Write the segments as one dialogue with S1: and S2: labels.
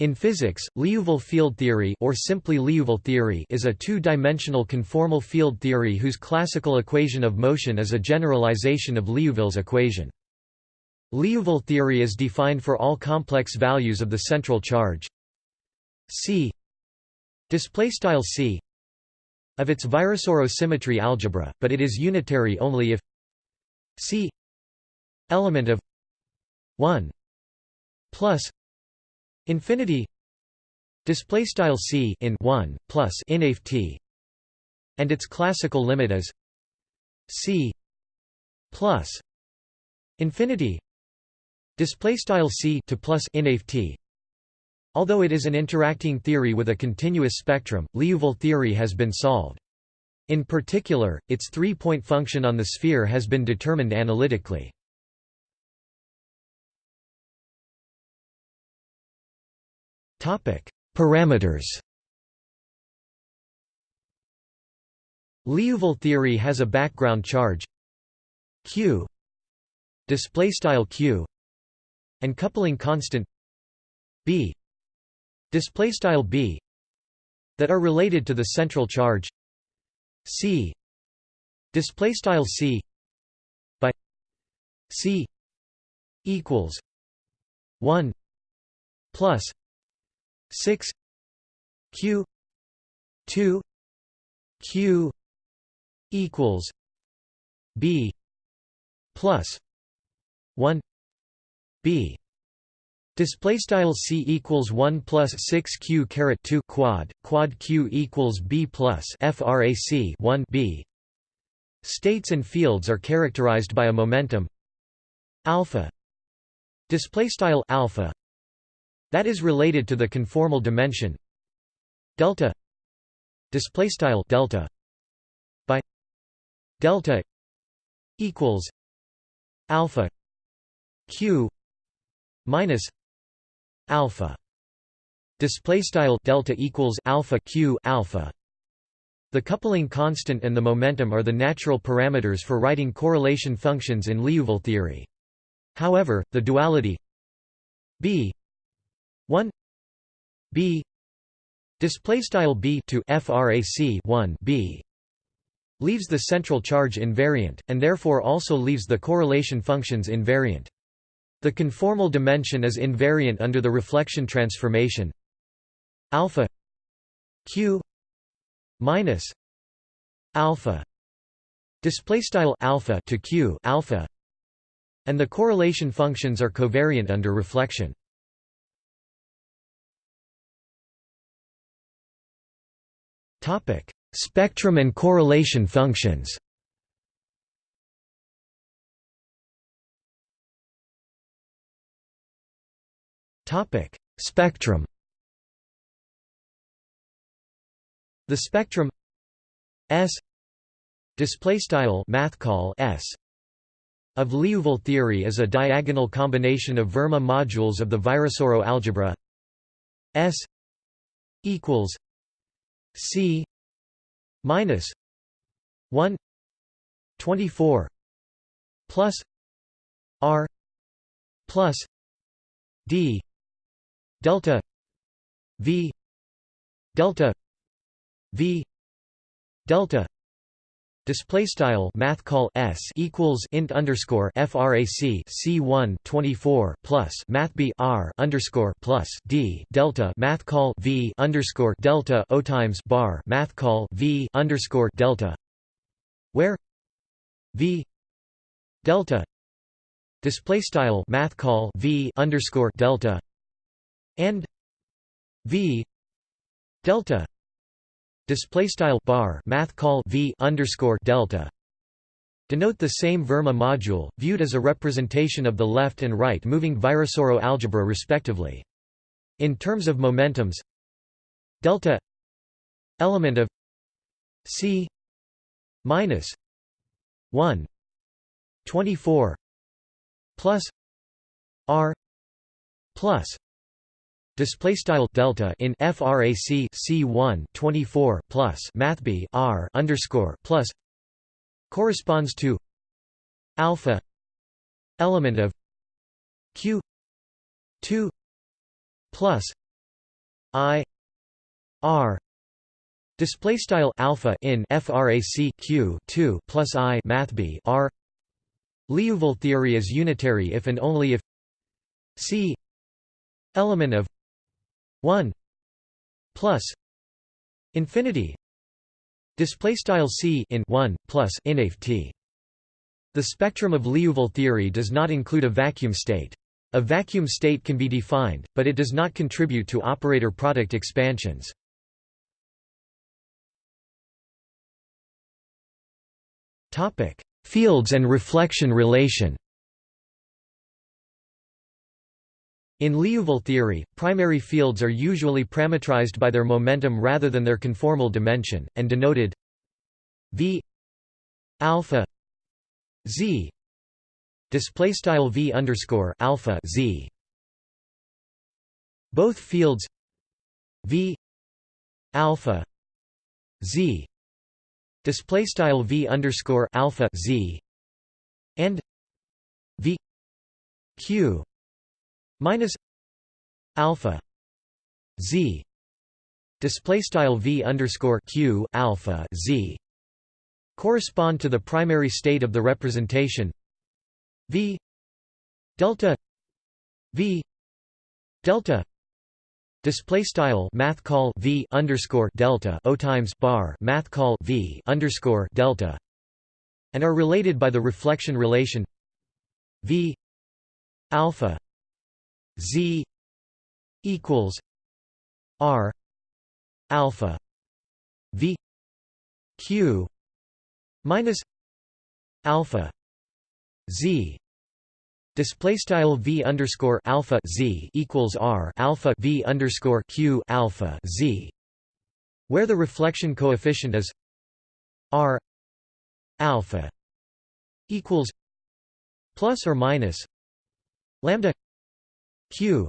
S1: In physics, Liouville field theory or simply Liouville theory is a two-dimensional conformal field theory whose classical equation of motion is a generalization of Liouville's equation. Liouville theory is defined for all complex values of the central charge c c of its Virasoro symmetry algebra, but it is unitary only if c element of 1 plus Infinity display style c in 1 plus inf t and its classical limit is c plus infinity display style c to plus inf t. Although it is an interacting theory with a continuous spectrum liouville theory has been solved. In particular its three-point function on the sphere has been determined analytically Parameters. Liouville theory has a background charge q display style q and coupling constant b display style b that are related to the central charge c display style c by c equals 1 plus 6 q 2 q equals b plus 1 b Display style c equals one plus six q caret two quad quad q equals b plus frac one b. States and fields are characterized by a momentum alpha. Display style alpha that is related to the conformal dimension. Delta display style delta by delta equals alpha q minus alpha display style delta equals alpha q alpha. The coupling constant and the momentum are the natural parameters for writing correlation functions in Liouville theory. However the duality b 1 b. Display style b to frac 1 b leaves the central charge invariant and therefore also leaves the correlation functions invariant. The conformal dimension is invariant under the reflection transformation. Alpha q minus alpha display style alpha to q alpha and the correlation functions are covariant under reflection Topic: Spectrum and correlation functions. Topic: Spectrum. The spectrum S display style math call S of Liouville theory is a diagonal combination of Verma modules of the Virasoro algebra S equals C minus one twenty four plus R plus D delta V delta V delta Display style math call s equals int underscore frac c 1 24 plus math b r underscore plus d delta math call v underscore delta o times bar math call v underscore delta, where v delta display style math call v underscore delta and v delta display style bar math call v underscore delta denote the same Verma module, viewed as a representation of the left and right moving Virasoro algebra respectively. In terms of momentums delta element of c minus 1 24 plus r plus Display style delta in frac c 1 24 plus math b r underscore plus corresponds to alpha element of q 2 plus I R. Display style alpha in frac q 2 plus I math b R. Liouville theory is unitary if and only if C element of 1 plus infinity display style C in 1 plus inf t the spectrum of Liouville theory does not include a vacuum state. A vacuum state can be defined, but it does not contribute to operator product expansions. Topic: Fields and reflection relation. In Liouville theory, primary fields are usually parametrized by their momentum rather than their conformal dimension, and denoted v alpha z. Display style v underscore alpha z. Both fields v alpha z. Display style v underscore alpha z. And v q minus alpha z display style v underscore q alpha z correspond to the primary state of the representation v delta v delta display style math call v underscore delta o times bar math call v underscore delta and are related by the reflection relation v alpha z equals r alpha v q minus alpha z. Display style v underscore alpha z equals r alpha v underscore q alpha z where the reflection coefficient is r alpha equals plus or minus lambda q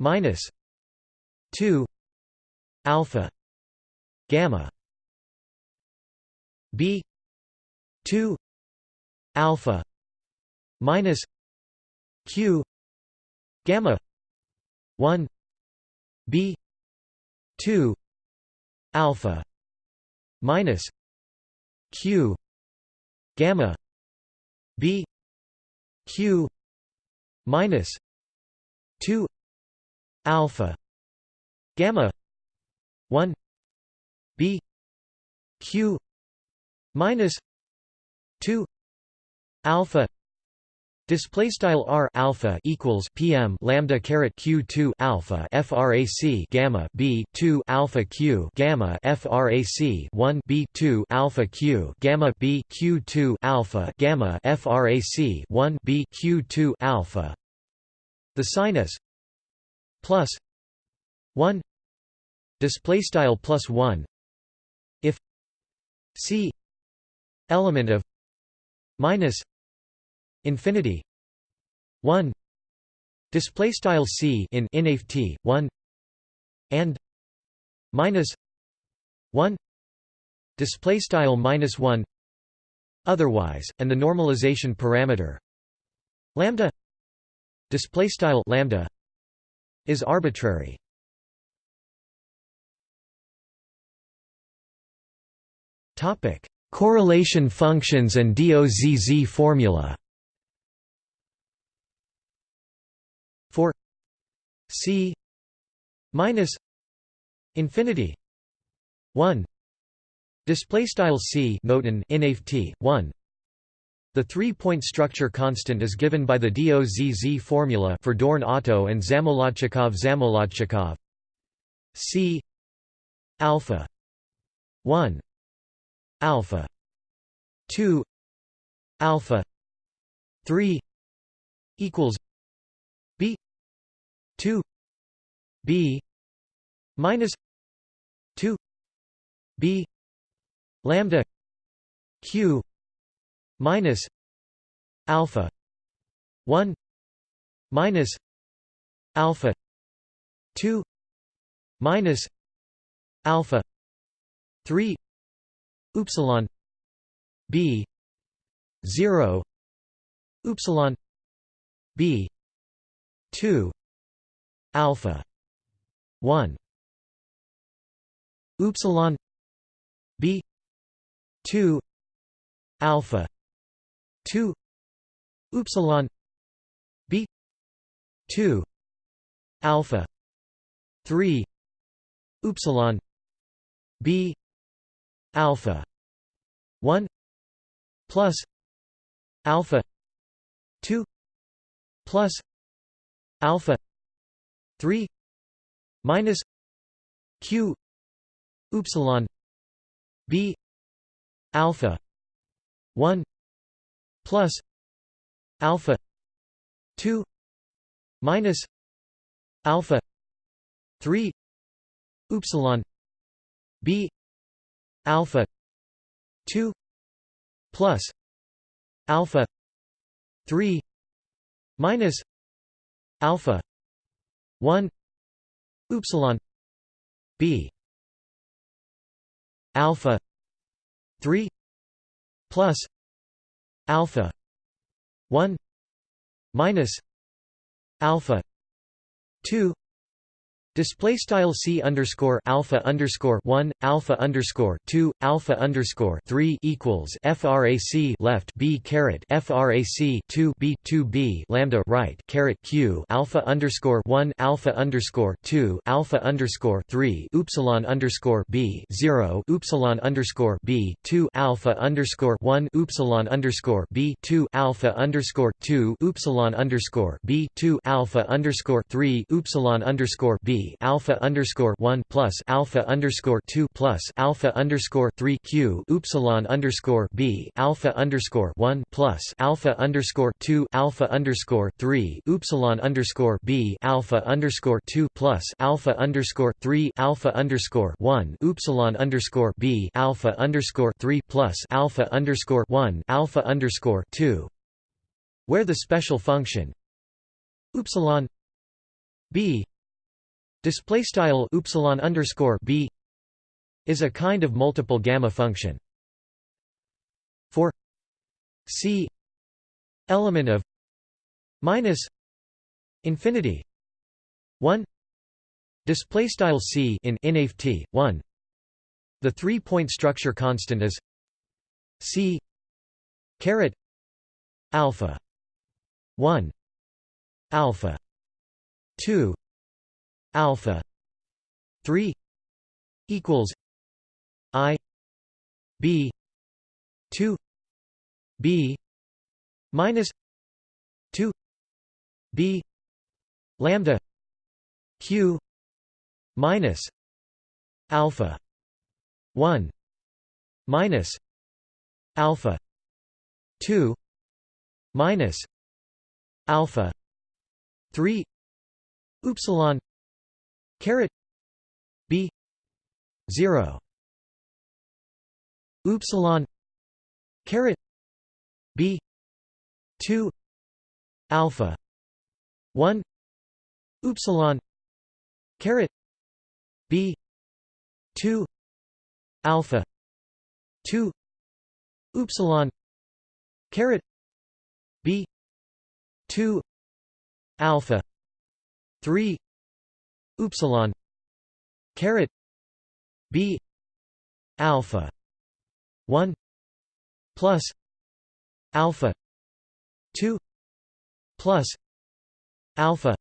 S1: minus 2 alpha gamma b 2 alpha minus q gamma 1 b 2 alpha minus q gamma b q minus 2 alpha gamma 1 b q minus 2 alpha display style r alpha equals pm lambda caret q 2 alpha frac gamma b 2 alpha q gamma frac 1 b 2 alpha q gamma b q 2 alpha gamma frac 1 b q 2 alpha the sinus plus 1 display style plus 1 if c element of minus infinity 1 display style c in inf t 1 and minus 1 display style minus 1 otherwise and the normalization parameter lambda display style lambda is arbitrary. Topic Correlation functions and DOZZ formula. For C minus infinity 1 display style C noten t 1 the three-point structure constant is given by the DOZZ formula for Dorn-Otto and Zamolodchikov-Zamolodchikov C alpha 1 alpha 2 alpha 3 equals b 2 b minus 2 b lambda q minus alpha 1 minus alpha 2 minus alpha 3 upsilon b 0 upsilon b 2 alpha 1 upsilon b 2 alpha 2 upsilon b 2 alpha 3 upsilon b alpha 1 plus alpha 2 plus alpha 3 minus q upsilon b alpha 1 plus alpha 2 minus alpha 3 upsilon b alpha 2 plus alpha 3 minus alpha 1 upsilon b alpha 3 plus alpha 1 minus alpha 2 Display style c underscore alpha underscore one alpha underscore two alpha underscore three equals frac left b caret frac two b two b lambda right caret q alpha underscore one alpha underscore two alpha underscore three upsilon underscore b zero upsilon underscore b two alpha underscore one upsilon underscore b two alpha underscore two upsilon underscore b two alpha underscore three upsilon underscore b alpha underscore one plus alpha underscore two plus alpha underscore three q upsilon underscore b alpha underscore one plus alpha underscore two alpha underscore three upsilon underscore b alpha underscore two plus alpha underscore three alpha underscore one upsilon underscore b alpha underscore three plus alpha underscore one alpha underscore two where the special function upsilon b Display style upsilon underscore b is a kind of multiple gamma function. For c element of minus infinity one display style c in inft one the three point structure constant is c caret alpha one alpha two alpha 3 equals i b 2 b minus 2 b lambda q minus alpha 1 minus alpha 2 minus alpha 3 upsilon caret. B. 0 upsilon. Caret. B. 2 alpha. 1 upsilon. Caret. B. 2 alpha. 2 upsilon. Caret. B. 2 alpha. 3 upsilon caret b alpha 1 plus alpha 2 plus alpha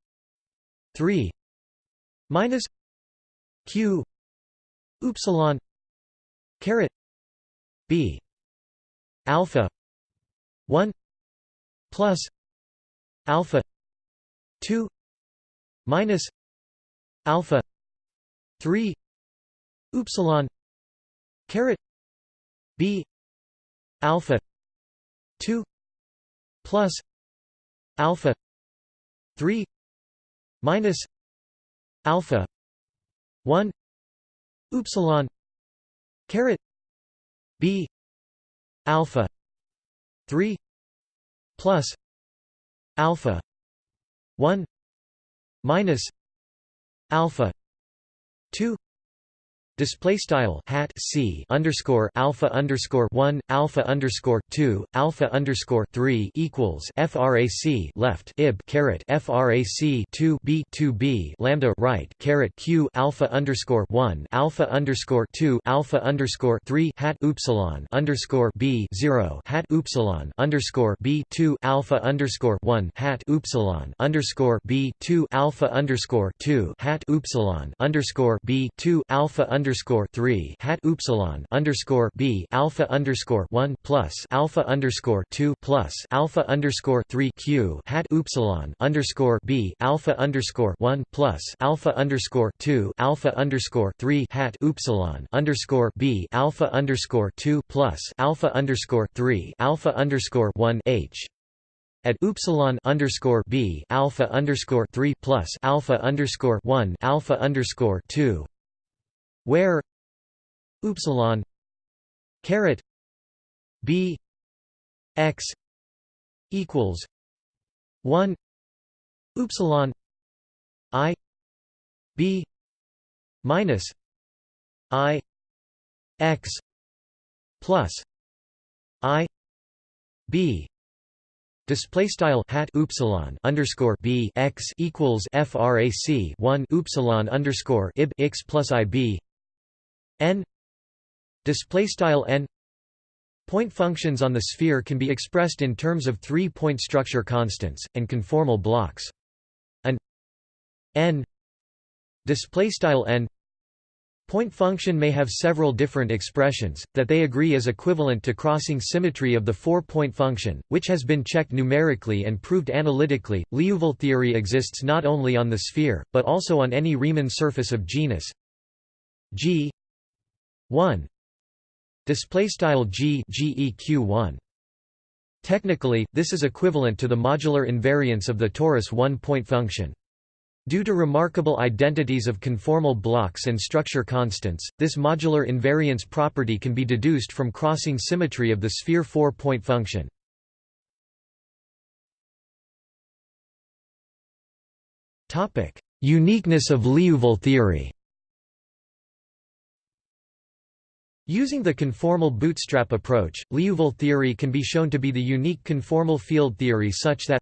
S1: 3 minus q upsilon caret b alpha 1 plus alpha 2 minus alpha 3 upsilon caret b alpha 2 plus alpha 3 minus alpha 1 upsilon caret b alpha 3 plus alpha 1 minus alpha 2 Display style hat c underscore alpha underscore one alpha underscore two alpha underscore three equals frac left ib caret frac two b two b lambda right caret q alpha underscore one alpha underscore two alpha underscore three hat upsilon underscore b zero hat upsilon underscore b two alpha underscore one hat upsilon underscore b two alpha underscore two hat upsilon underscore b two alpha underscore three hat upsilon underscore b alpha underscore one plus alpha underscore two plus alpha underscore three q hat upsilon underscore b alpha underscore one plus alpha underscore two alpha underscore three hat upsilon underscore b alpha underscore two plus alpha underscore three alpha underscore one h at upsilon underscore b alpha underscore three plus alpha underscore one alpha underscore two where upsilon caret b x equals one upsilon i b minus i x plus i b. Display style hat upsilon underscore b x equals frac one upsilon underscore ib x plus ib n display style n Point functions on the sphere can be expressed in terms of three-point structure constants and conformal blocks. An n display style n Point function may have several different expressions, that they agree is equivalent to crossing symmetry of the four-point function, which has been checked numerically and proved analytically. Liouville theory exists not only on the sphere, but also on any Riemann surface of genus G 1 display style G GEQ1 Technically, this is equivalent to the modular invariance of the torus one-point function. Due to remarkable identities of conformal blocks and structure constants, this modular invariance property can be deduced from crossing symmetry of the sphere four-point function. Uniqueness of Liouville theory Using the conformal bootstrap approach, Liouville theory can be shown to be the unique conformal field theory such that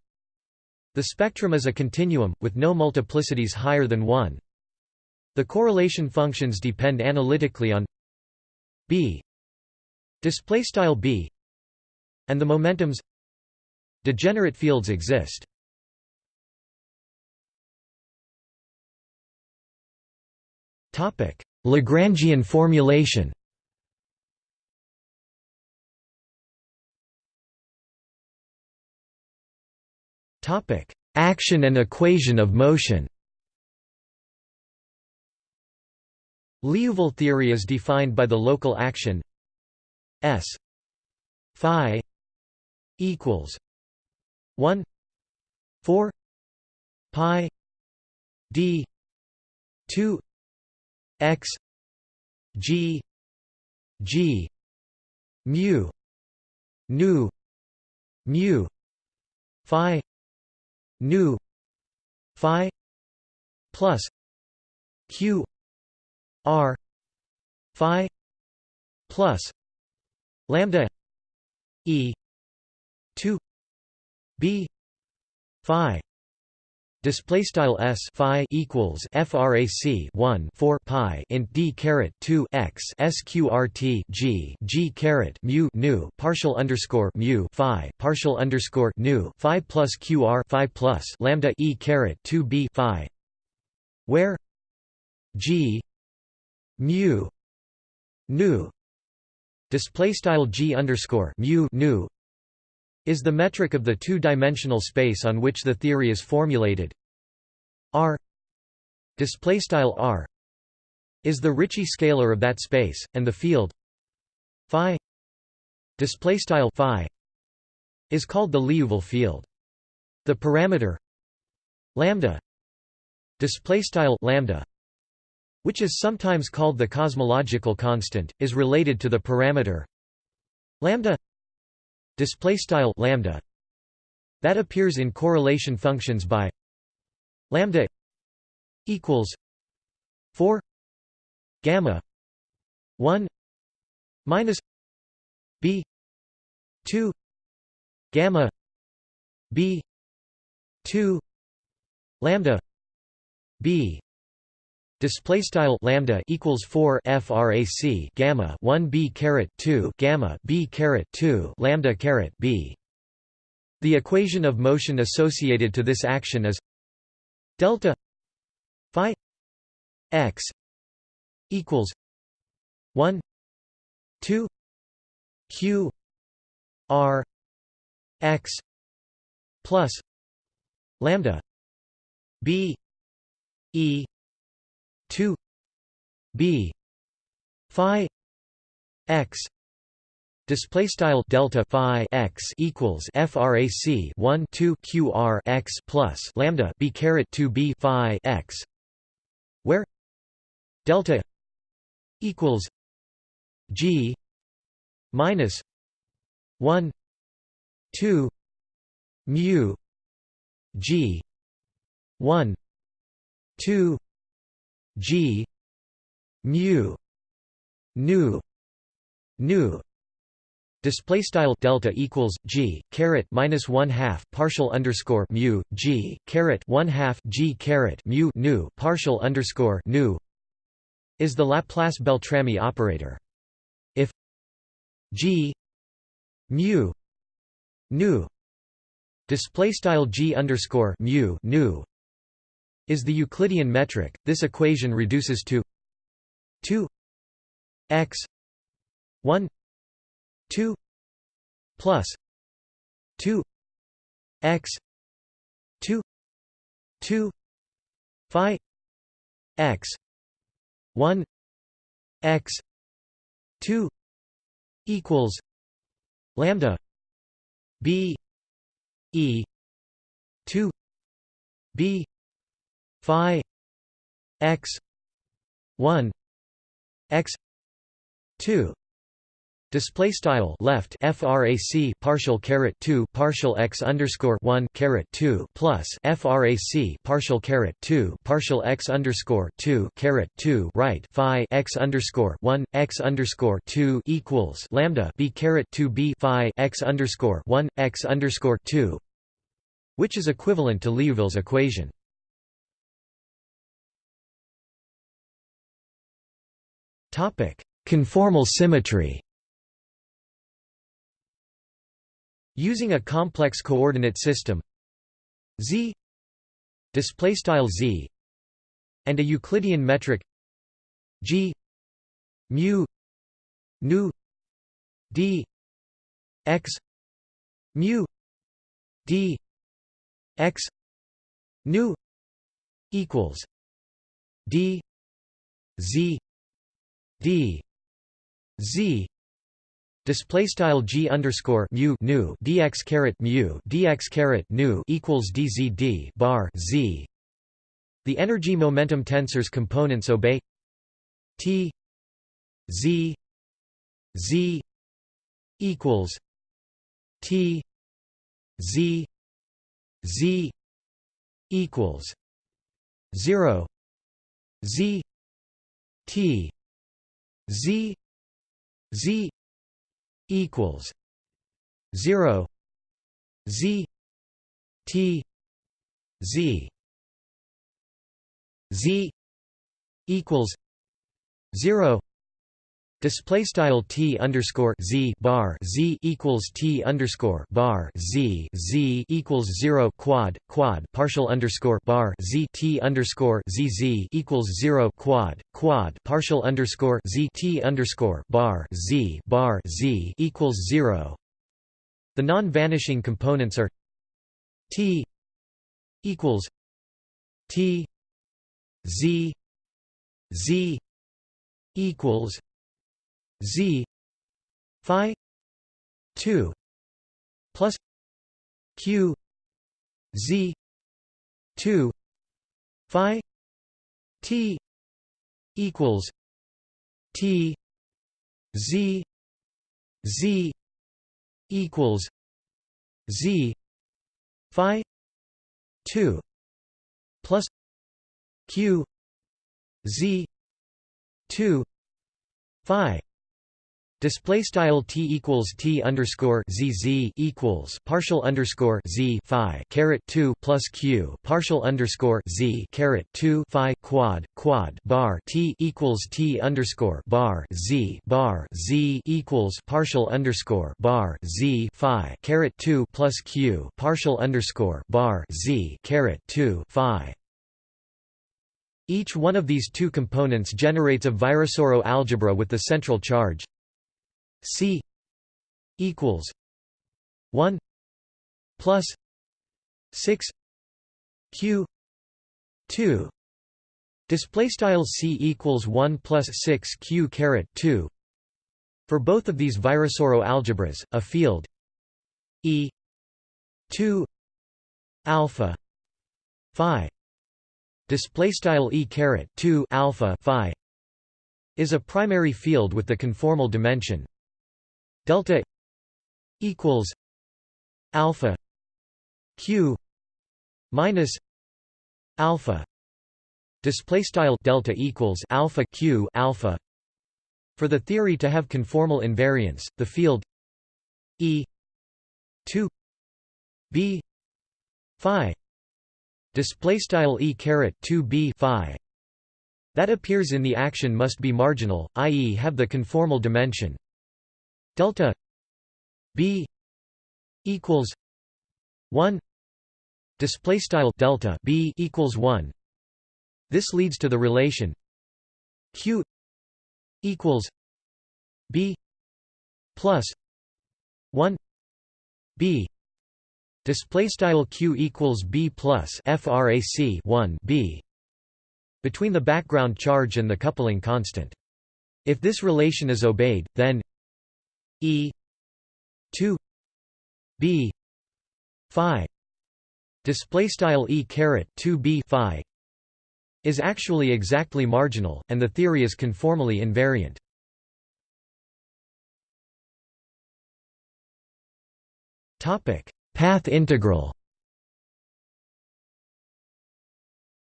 S1: the spectrum is a continuum, with no multiplicities higher than 1. The correlation functions depend analytically on b b and the momentums degenerate fields exist. Lagrangian formulation Topic: Action and equation of motion. Liouville theory is defined by the local action S phi equals 1 4 pi d 2 x g g mu nu mu phi nu phi plus q r phi plus lambda e 2 b phi Display style s phi equals frac 1 4 pi int d caret 2 x sqrt g g caret mu nu partial underscore mu phi partial underscore nu phi plus qr phi plus lambda e caret 2 b phi, where g mu nu display style g underscore mu nu is the metric of the two-dimensional space on which the theory is formulated. R displaystyle R is the Ricci scalar of that space, and the field phi displaystyle phi is called the Liouville field. The parameter lambda displaystyle lambda which is sometimes called the cosmological constant, is related to the parameter lambda display style lambda that appears in correlation functions by lambda equals 4 gamma 1 minus b 2 gamma b 2 lambda b display style lambda equals 4 frac gamma 1 b caret 2 gamma b caret 2 lambda caret b. The equation of motion associated to this action is delta phi x equals 1 2 q r x plus lambda b e 2 b phi x Display style delta phi x equals frac 1 2 qr x plus lambda b caret 2 b phi x, where delta equals g minus 1 2 mu g 1 2 g mu nu nu. Display style delta equals g caret minus one half partial underscore mu g caret one half g caret mu nu partial underscore nu. Is the Laplace Beltrami operator. If g mu nu. Display style g underscore mu nu is the Euclidean metric, this equation reduces to 2 x 1 2 plus 2 x 2 2 phi x 1 x 2 equals lambda b e 2 b phi x 1 x 2 Display style left frac partial caret two partial x underscore one caret two plus frac partial caret two partial x underscore two caret two right phi x underscore one x underscore two equals lambda b caret two b phi x underscore one x underscore two, which is equivalent to Liouville's equation. Conformal symmetry. Using a complex coordinate system z display style z and a Euclidean metric g mu nu d x mu d x nu equals d z d z Display style g underscore mu nu dx caret mu dx caret nu equals dzd bar z. The energy momentum tensor's components obey t z z equals t z z equals zero z t z z equals 0 z t z z equals 0 Display style t underscore z bar z equals t underscore bar z z equals zero quad quad partial underscore bar z t underscore z z equals zero quad quad partial underscore z t underscore bar z bar z equals zero. The non-vanishing components are t equals t z z equals z phi 2 plus q z 2 phi t equals t z z equals z phi 2 plus q z 2 phi display style t equals t underscore z z equals partial underscore z phi caret 2 plus q partial underscore z caret 2 phi quad quad bar t equals t underscore bar z bar z equals partial underscore bar z phi caret 2 plus q partial underscore bar z caret 2 phi. Each one of these two components generates a Virasoro algebra with the central charge C equals one plus six Q two. Display style C equals 1 plus 6 Q caret 2 for both of these Virasoro algebras a field E 2 alpha phi display style E caret 2 alpha phi is a primary field with the conformal dimension delta equals alpha q minus alpha display style delta equals alpha q alpha for the theory to have conformal invariance the field e 2 b phi display style e caret 2 b phi that appears in the action must be marginal i.e. have the conformal dimension delta b equals 1 display style delta b equals 1 this leads to the relation q equals b plus 1 b. Display style q equals b plus frac 1 b between the background charge and the coupling constant. If this relation is obeyed then E two B Phi display style E caret 2 B Phi is actually exactly marginal, and the theory is conformally invariant. Topic: Path integral.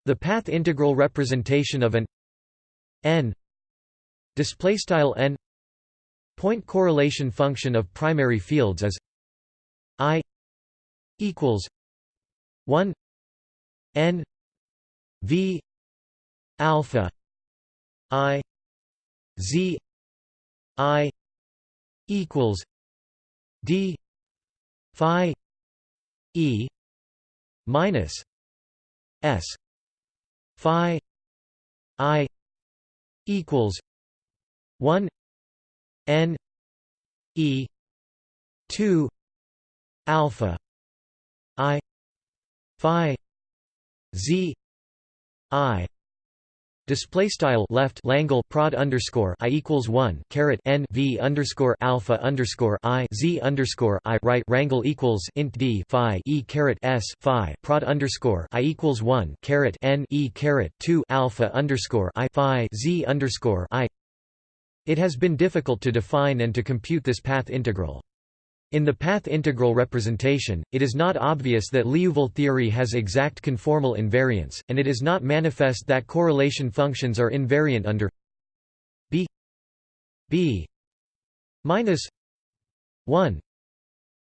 S1: The path integral representation of an n display style n Point correlation function of primary fields is I equals 1 n v alpha i z i equals d phi e minus s phi i equals 1 n e 2 alpha i phi z i Display style left Langle prod underscore i equals one caret n v underscore alpha underscore i z underscore i right rangle equals int d phi e caret s phi prod underscore i equals one caret n e caret two alpha underscore i phi z underscore i it has been difficult to define and to compute this path integral. In the path integral representation, it is not obvious that Liouville theory has exact conformal invariance, and it is not manifest that correlation functions are invariant under b b minus 1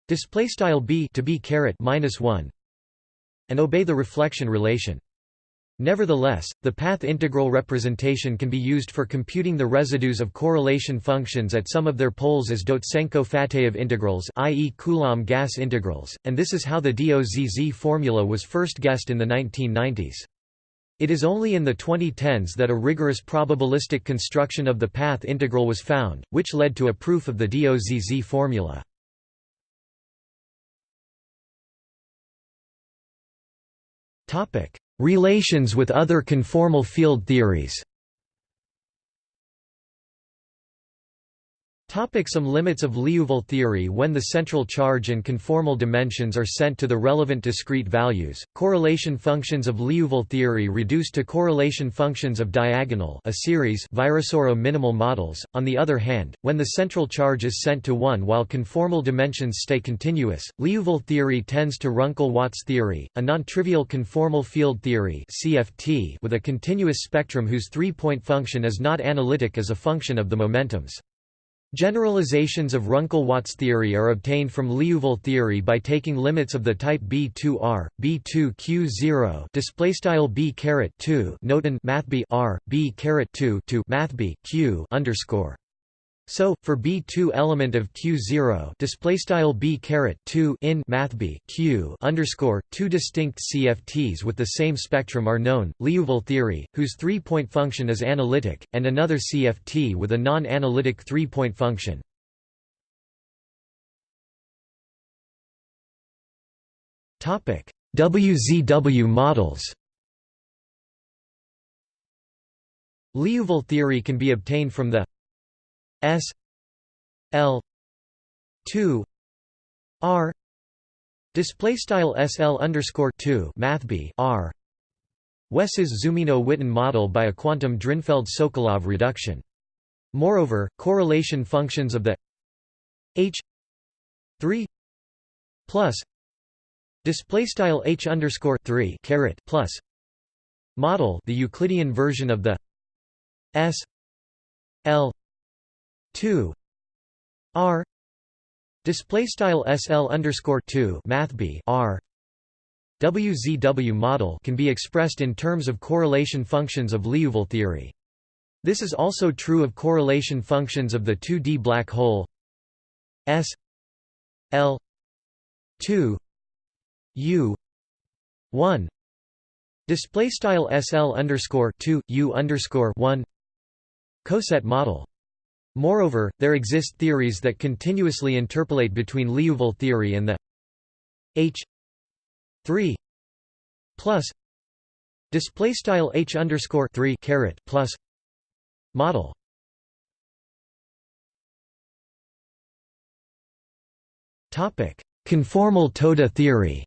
S1: display style b to b caret minus 1 and obey the reflection relation Nevertheless, the path integral representation can be used for computing the residues of correlation functions at some of their poles as Dotsenko-Fateev integrals i.e. Coulomb gas integrals, and this is how the DOZZ formula was first guessed in the 1990s. It is only in the 2010s that a rigorous probabilistic construction of the path integral was found, which led to a proof of the DOZZ formula. Topic Relations with other conformal field theories Topic some limits of Liouville theory When the central charge and conformal dimensions are sent to the relevant discrete values, correlation functions of Liouville theory reduce to correlation functions of diagonal a series Virasoro minimal models. On the other hand, when the central charge is sent to 1 while conformal dimensions stay continuous, Liouville theory tends to Runkel-Watts theory, a non-trivial conformal field theory CFT with a continuous spectrum whose three-point function is not analytic as a function of the momentums. Generalizations of Runkel-Watts theory are obtained from Liouville theory by taking limits of the type B2R, B2Q0 display style B caret 2 noten math B R B caret 2 to math B Q underscore so, for B2 element of Q0 display style B caret 2 in math B Q underscore two distinct CFTs with the same spectrum are known: Liouville theory, whose three-point function is analytic, and another CFT with a non-analytic three-point function. Topic: WZW models. Liouville theory can be obtained from the S L two R display style SL underscore two math B R Wess's Zumino-Witten model by a quantum Drinfeld-Sokolov reduction. Moreover, correlation functions of the H three plus display style H underscore three caret plus model the Euclidean version of the S L 2 r. Display style sl underscore 2 math b r. WZW model can be expressed in terms of correlation functions of Liouville theory. This is also true of correlation functions of the 2D black hole. S. L. 2 U. 1 display style SL underscore 2 U underscore 1 Coset model Moreover, there exist theories that continuously interpolate between Liouville theory and the H 3 plus display style H underscore 3 caret plus model. Topic: Conformal Toda theory.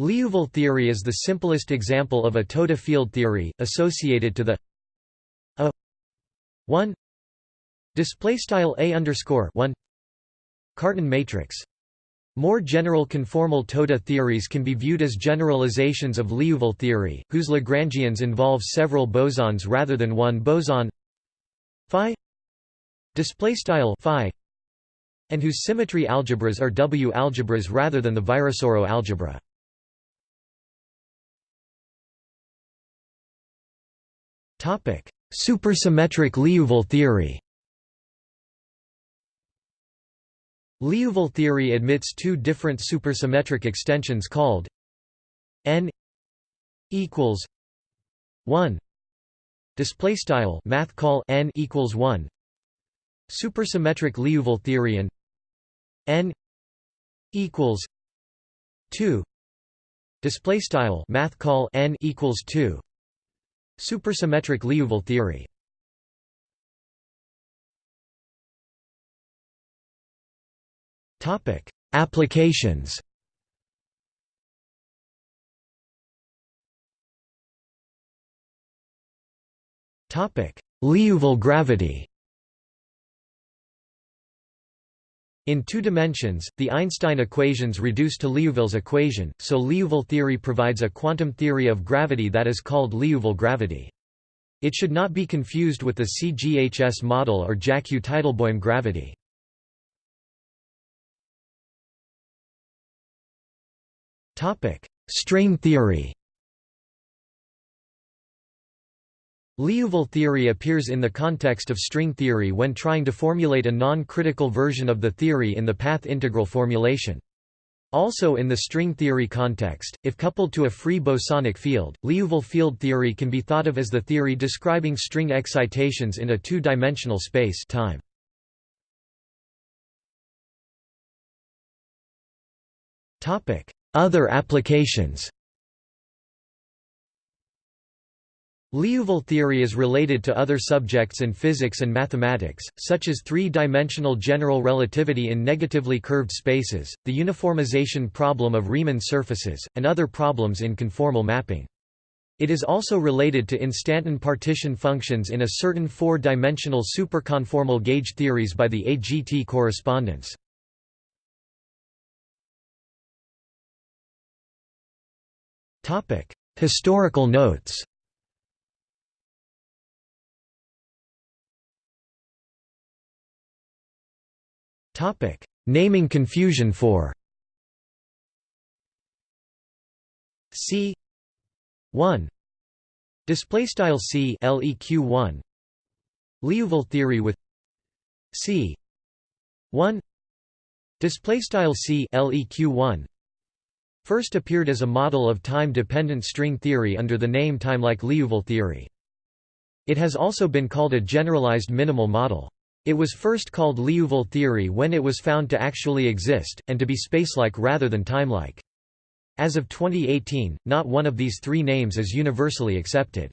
S1: Liouville theory is the simplest example of a Toda field theory, associated to the 1 display style a underscore 1 Cartan matrix. More general conformal Toda theories can be viewed as generalizations of Liouville theory, whose Lagrangians involve several bosons rather than one boson. Phi phi and whose symmetry algebras are W algebras rather than the Virasoro algebra. Topic: Supersymmetric Liouville theory. Liouville theory admits two different supersymmetric extensions called n equals 1 display style math call n equals 1 supersymmetric Liouville theory and n equals 2 display style math call n equals 2 Supersymmetric Liouville theory. Applications. Liouville gravity In two dimensions, the Einstein equations reduce to Liouville's equation, so Liouville theory provides a quantum theory of gravity that is called Liouville gravity. It should not be confused with the CGHS model or Jackiw-Teitelbaum gravity. String theory Liouville theory appears in the context of string theory when trying to formulate a non-critical version of the theory in the path integral formulation. Also in the string theory context, if coupled to a free bosonic field, Liouville field theory can be thought of as the theory describing string excitations in a two-dimensional space time. Other applications Liouville theory is related to other subjects in physics and mathematics, such as three-dimensional general relativity in negatively curved spaces, the uniformization problem of Riemann surfaces, and other problems in conformal mapping. It is also related to instanton partition functions in a certain four-dimensional superconformal gauge theories by the AGT correspondence. Historical notes Topic: Naming confusion for C. 1 display style C leq 1 Liouville theory with C. 1 display style C leq 1 first appeared as a model of time-dependent string theory under the name time like Liouville theory. It has also been called a generalized minimal model. It was first called Liouville theory when it was found to actually exist, and to be spacelike rather than timelike. As of 2018, not one of these three names is universally accepted.